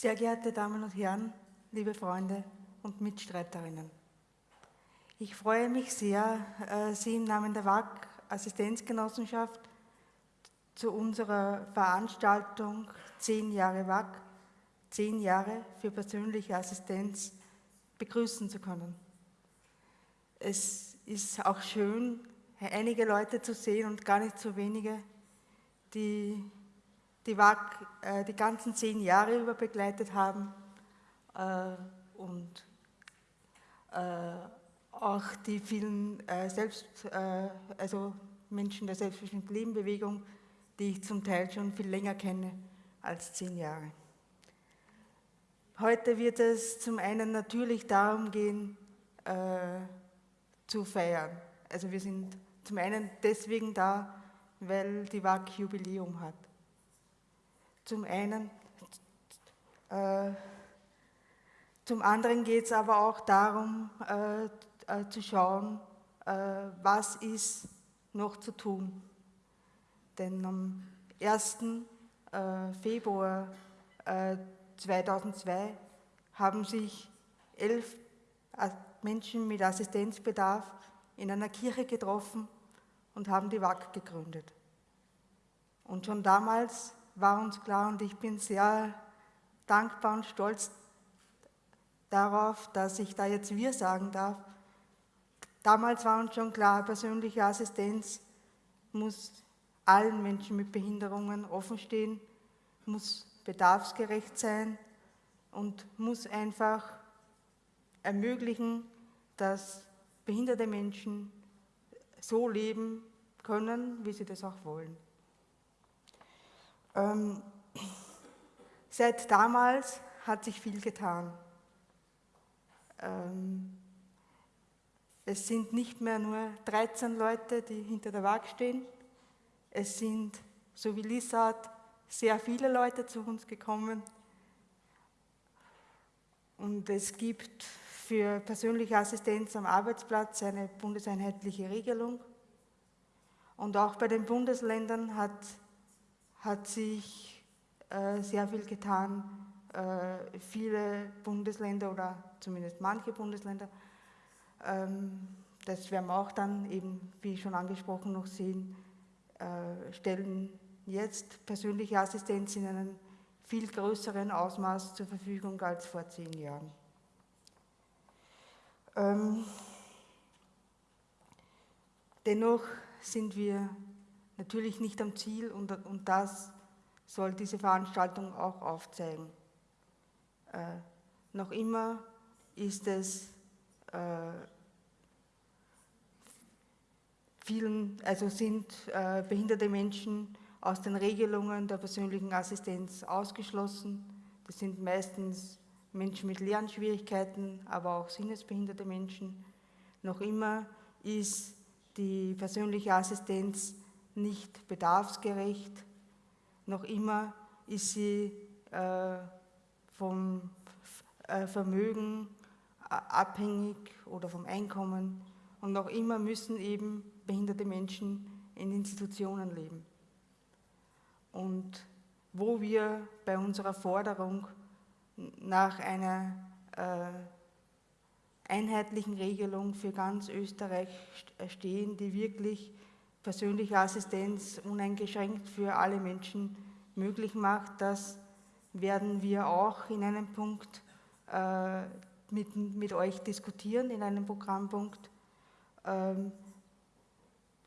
Sehr geehrte Damen und Herren, liebe Freunde und Mitstreiterinnen. Ich freue mich sehr, äh, Sie im Namen der WAG Assistenzgenossenschaft zu unserer Veranstaltung 10 Jahre WAG, 10 Jahre für persönliche Assistenz begrüßen zu können. Es ist auch schön, einige Leute zu sehen und gar nicht so wenige, die die WAG äh, die ganzen zehn Jahre über begleitet haben äh, und äh, auch die vielen äh, Selbst, äh, also Menschen der selbstbestimmten Lebenbewegung, die ich zum Teil schon viel länger kenne als zehn Jahre. Heute wird es zum einen natürlich darum gehen, zu feiern. Also wir sind zum einen deswegen da, weil die WAG Jubiläum hat. Zum einen, äh, zum anderen geht es aber auch darum, äh, äh, zu schauen, äh, was ist noch zu tun. Denn am 1. Äh, Februar 2002 äh, haben sich elf Menschen mit Assistenzbedarf in einer Kirche getroffen und haben die WAG gegründet. Und schon damals war uns klar und ich bin sehr dankbar und stolz darauf, dass ich da jetzt wir sagen darf. Damals war uns schon klar, persönliche Assistenz muss allen Menschen mit Behinderungen offenstehen, muss bedarfsgerecht sein und muss einfach ermöglichen, dass behinderte Menschen so leben können, wie sie das auch wollen. Ähm, seit damals hat sich viel getan. Ähm, es sind nicht mehr nur 13 Leute, die hinter der Waage stehen. Es sind, so wie Lisa sehr viele Leute zu uns gekommen. Und es gibt für persönliche Assistenz am Arbeitsplatz eine bundeseinheitliche Regelung. Und auch bei den Bundesländern hat hat sich äh, sehr viel getan. Äh, viele Bundesländer oder zumindest manche Bundesländer, ähm, das werden wir auch dann eben, wie schon angesprochen, noch sehen, äh, stellen jetzt persönliche Assistenz in einem viel größeren Ausmaß zur Verfügung als vor zehn Jahren. Ähm, dennoch sind wir natürlich nicht am Ziel und, und das soll diese Veranstaltung auch aufzeigen. Äh, noch immer ist es äh, vielen, also sind äh, behinderte Menschen aus den Regelungen der persönlichen Assistenz ausgeschlossen. Das sind meistens Menschen mit Lernschwierigkeiten, aber auch sinnesbehinderte Menschen. Noch immer ist die persönliche Assistenz nicht bedarfsgerecht. Noch immer ist sie äh, vom äh, Vermögen abhängig oder vom Einkommen. Und noch immer müssen eben behinderte Menschen in Institutionen leben. Und wo wir bei unserer Forderung nach einer äh, einheitlichen Regelung für ganz Österreich stehen, die wirklich persönliche Assistenz uneingeschränkt für alle Menschen möglich macht. Das werden wir auch in einem Punkt äh, mit, mit euch diskutieren, in einem Programmpunkt. Ähm,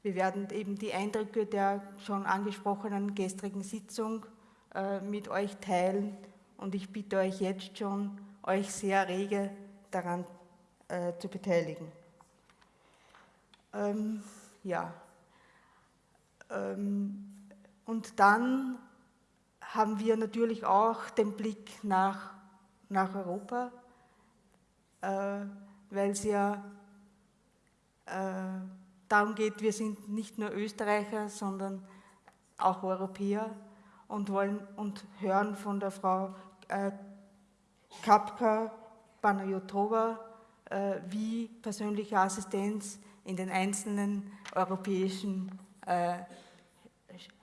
wir werden eben die Eindrücke der schon angesprochenen gestrigen Sitzung äh, mit euch teilen und ich bitte euch jetzt schon, euch sehr rege daran äh, zu beteiligen. Ähm, ja. Ähm, und dann haben wir natürlich auch den Blick nach, nach Europa, äh, weil es ja äh, darum geht, wir sind nicht nur Österreicher, sondern auch Europäer und wollen und hören von der Frau äh, Kapka Panayotova, äh, wie persönliche Assistenz in den einzelnen europäischen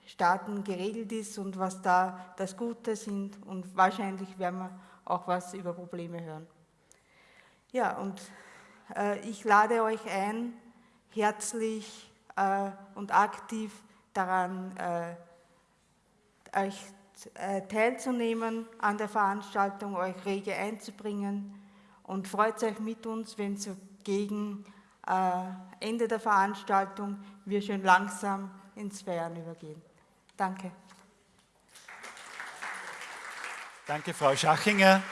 Staaten geregelt ist und was da das Gute sind. Und wahrscheinlich werden wir auch was über Probleme hören. Ja, und äh, ich lade euch ein, herzlich äh, und aktiv daran äh, euch äh, teilzunehmen an der Veranstaltung, euch rege einzubringen und freut euch mit uns, wenn so gegen äh, Ende der Veranstaltung wir schon langsam ins Feiern übergehen. Danke. Danke, Frau Schachinger.